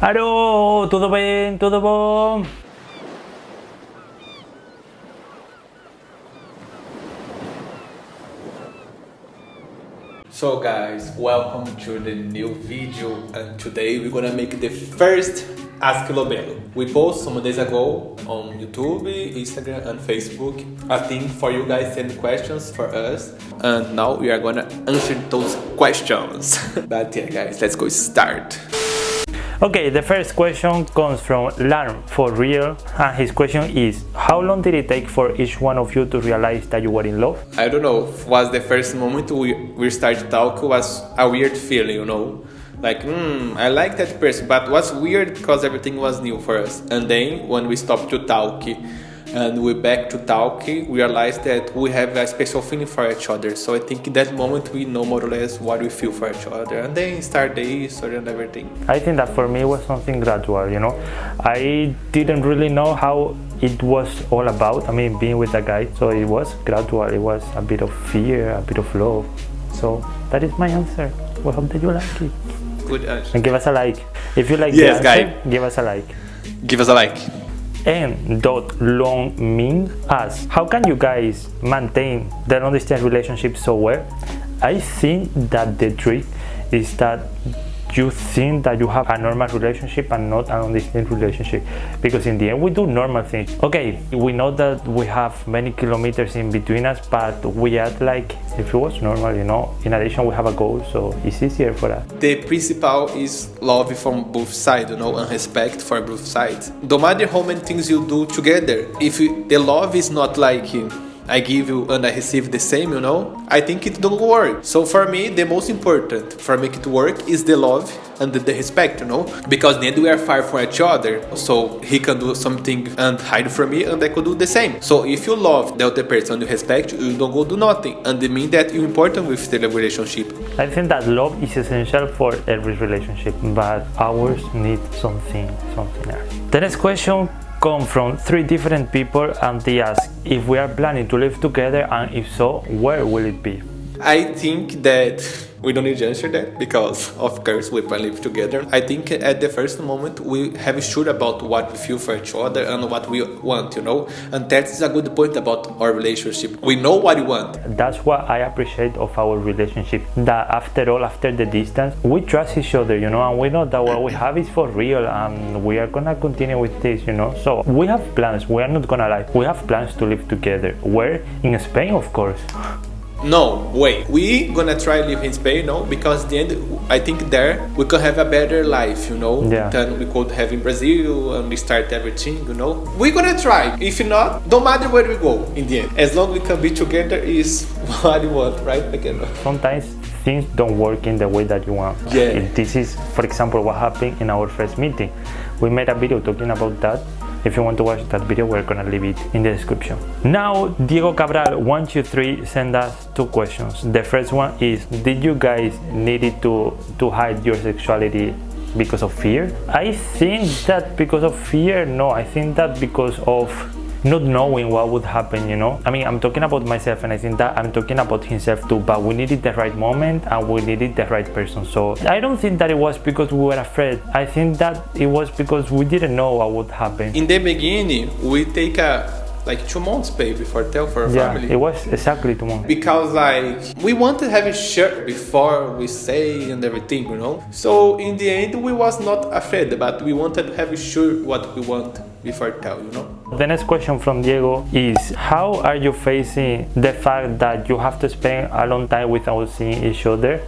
Alô, tudo bem? Tudo bom? So guys, welcome to the new video and today we're gonna make the first Ask Lobelo. We post some days ago on YouTube, Instagram and Facebook a thing for you guys send questions for us and now we are gonna answer those questions. but yeah guys, let's go start. Okay, the first question comes from Larm for real and his question is how long did it take for each one of you to realize that you were in love? I don't know, was the first moment we, we started talking was a weird feeling, you know? Like hmm i like that person but what's weird because everything was new for us. And then when we stopped to talk and we back to talk we realized that we have a special feeling for each other. So i think in that moment we know more or less what we feel for each other. And then start the history and everything. I think that for me was something gradual you know? I didn't really know how it was all about i mean being with a guy. So it was gradual. It was a bit of fear a bit of love. So that is my answer. We hope that you like it good answer. And give us a like. If you like yes, the answer, guy. give us a like. Give us a like. And dot long Ming asks, how can you guys maintain the long distance relationship so well? I think that the trick is that you think that you have a normal relationship and not an undistinct relationship? Because in the end we do normal things. Okay we know that we have many kilometers in between us but we act like if it was normal you know? In addition we have a goal so it's easier for us. The principle is love from both sides you know and respect for both sides. No matter how many things you do together if you, the love is not like I give you and I receive the same, you know, I think it don't work. So for me, the most important for make it work is the love and the, respect, you know, because then we are far from each other. So he can do something and hide from me and I could do the same. So if you love the other person you respect, you don't go do nothing. And it means that you're important with the relationship. I think that love is essential for every relationship, but ours need something, something else. The next question come from three different people and they ask if we are planning to live together and if so, where will it be? I think that we don't need to answer that because of course we can live together. I think at the first moment we have sure about what we feel for each other and what we want, you know, and that is a good point about our relationship. We know what we want. That's what I appreciate of our relationship. That after all, after the distance, we trust each other, you know, and we know that what we have is for real, and we are gonna continue with this, you know. So we have plans. We are not gonna lie. We have plans to live together. Where in Spain, of course. No, wait. We gonna try live in Spain, no? Because the end, I think there we could have a better life, you know, yeah. than we could have in Brazil and we start everything, you know. We're gonna try. If not, don't matter where we go in the end. As long as we can be together is what you want, right? Again. Sometimes things don't work in the way that you want. Yeah. This is, for example, what happened in our first meeting. We made a video talking about that if you want to watch that video, we're gonna leave it in the description. Now, Diego Cabral 123 send us two questions. The first one is, did you guys needed to, to hide your sexuality because of fear? I think that because of fear, no, I think that because of not knowing what would happen you know i mean i'm talking about myself and i think that i'm talking about himself too but we needed the right moment and we needed the right person so i don't think that it was because we were afraid i think that it was because we didn't know what would happen in the beginning we take a like two months pay before tell for a yeah, family. it was exactly two months. Because like we wanted to have a shirt before we say and everything, you know. So in the end, we was not afraid, but we wanted to have a sure what we want before tell, you know. The next question from Diego is how are you facing the fact that you have to spend a long time without seeing each other?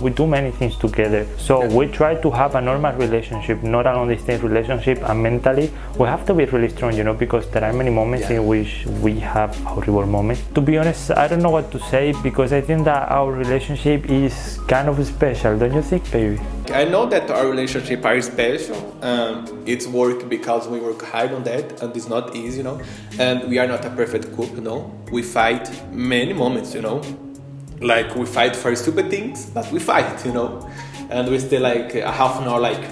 We do many things together so yeah. we try to have a normal relationship not an undistinct relationship and mentally we have to be really strong you know because there are many moments yeah. in which we have horrible moments to be honest i don't know what to say because i think that our relationship is kind of special don't you think baby I know that our relationship are special. Um, it's work because we work hard on that, and it's not easy, you know. And we are not a perfect couple, you know. We fight many moments, you know like we fight for stupid things, but we fight, you know, and we stay like a half an hour like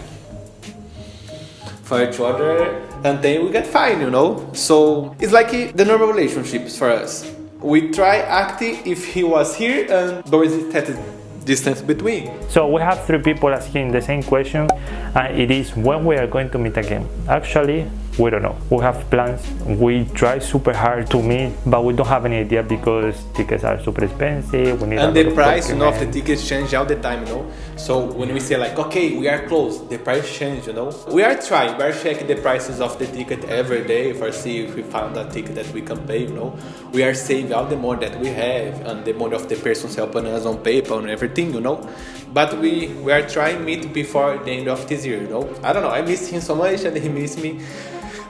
for each other, and then we get fine, you know. So it's like the normal relationships for us. We try acting if he was here, and there is is distance between. So we have three people asking the same question and it is when we are going to meet again. Actually, we don't know. We have plans. We try super hard to meet, but we don't have any idea because tickets are super expensive. We need and the price you know, of the tickets change all the time, you know. So when we say like, okay, we are close, the price change, you know. We are trying. We are checking the prices of the ticket every day for see if we found a ticket that we can pay, you know. We are saving all the money that we have and the money of the persons helping us on PayPal and everything, you know. But we we are trying meet before the end of this year, you know. I don't know. I miss him so much and he miss me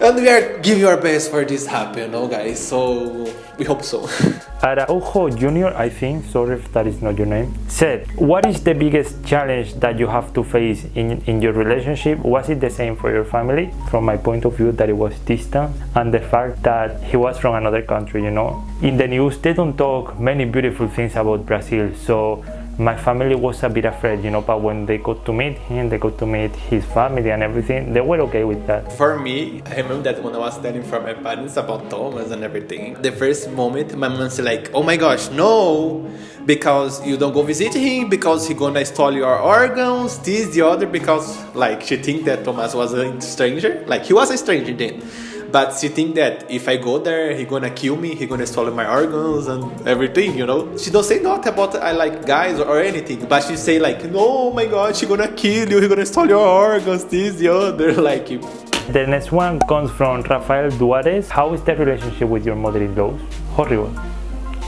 and we are giving our best for this happen, you know, guys. So we hope so. Araujo Jr., I think, sorry if that is not your name, said, What is the biggest challenge that you have to face in, in your relationship? Was it the same for your family? From my point of view, that it was distant and the fact that he was from another country, you know. In the news, they don't talk many beautiful things about Brazil, so my family was a bit afraid, you know, but when they got to meet him, they got to meet his family and everything, they were okay with that. For me, I remember that when I was telling from my parents about Thomas and everything, the first moment my mom said like, oh my gosh, no, because you don't go visit him, because he gonna steal your organs, this, the other, because like she think that Thomas was a stranger, like he was a stranger then. But she think that if I go there, he gonna kill me, he gonna steal my organs and everything, you know. She don't say nothing about I like guys or anything, but she say like, no, oh my God, she gonna kill you, he gonna steal your organs, this, the other, like. The next one comes from Rafael Duarez. How is the relationship with your mother-in-law? Horrible.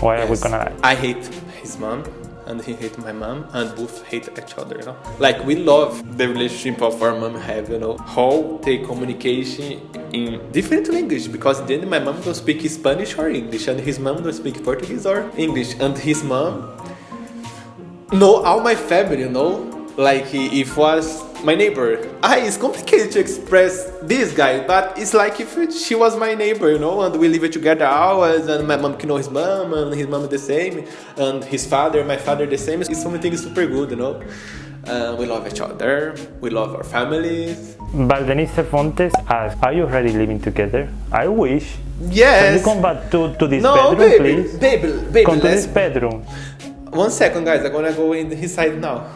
Why yes. are we gonna lie? I hate his mom and he hate my mom and both hate each other you know. Like we love the relationship of our mom have you know how they communication in different language because then my mom don't speak spanish or english and his mom don't speak portuguese or english and his mom know all my family you know like he was my neighbor. I, it's complicated to express this guy, but it's like if it, she was my neighbor, you know, and we live together hours, and my mom can know his mom, and his mom the same, and his father, my father the same. It's something super good, you know. Uh, we love each other. We love our families. Valdenice Fontes asks, "Are you already living together?" I wish. Yes. Can you come back to, to this no, bedroom, baby, please? Baby, baby, come to this bedroom. One second, guys. I'm gonna go in his side now.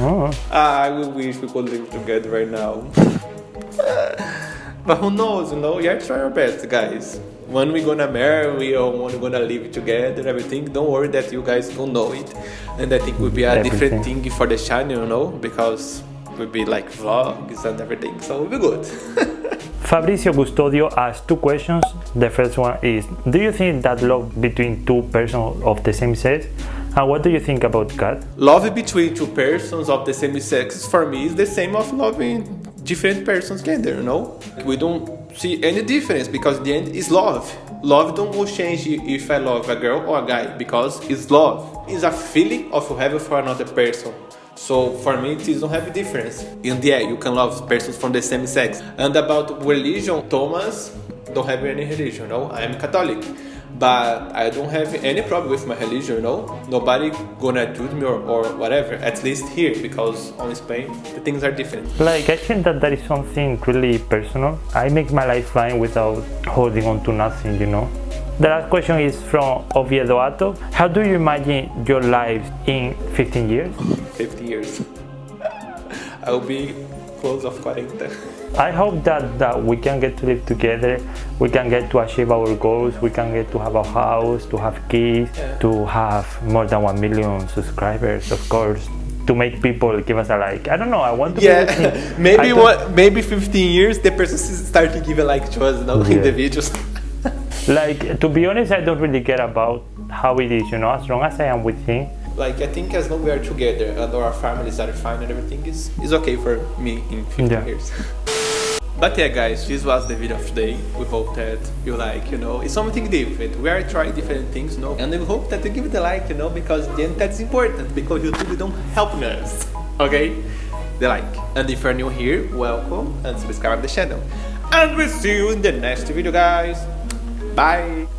Oh. I wish we could live together right now. but who knows, you know? We are trying our best, guys. When we gonna marry or when we gonna live together, everything, don't worry that you guys don't know it. And I think it will be a everything. different thing for the channel, you know? Because it will be like vlogs and everything, so we'll be good. Fabrizio Custodio asks two questions. The first one is Do you think that love between two persons of the same sex and what do you think about God? Love between two persons of the same sex for me is the same of loving different persons gender, you know? We don't see any difference because the end is love. Love don't go change if I love a girl or a guy because it's love. It's a feeling of having for another person. So for me, it don't have a difference. And yeah, you can love persons from the same sex. And about religion, Thomas don't have any religion, no? I am Catholic but I don't have any problem with my religion, you know. Nobody gonna judge me or, or whatever, at least here, because on Spain, the things are different. Like, I think that that is something really personal. I make my life fine without holding on to nothing, you know. The last question is from Oviedo Ato. How do you imagine your life in 15 years? 50 years. I'll be close of 40. I hope that, that we can get to live together, we can get to achieve our goals, we can get to have a house, to have kids, yeah. to have more than 1 million subscribers, of course, to make people give us a like. I don't know, I want to Yeah, maybe what, maybe 15 years the person start to give a like to us now yeah. in the videos. like, to be honest, I don't really care about how it is, you know, as long as I am with him, like I think as long as we are together and our families are fine and everything is, is okay for me in 15 yeah. years. But yeah guys, this was the video of today. We hope that you like, you know, it's something different. We are trying different things, you know, and we hope that you give it a like, you know, because then that's important, because YouTube don't help us, okay? The like. And if you're new here, welcome and subscribe the channel. And we'll see you in the next video guys. Bye!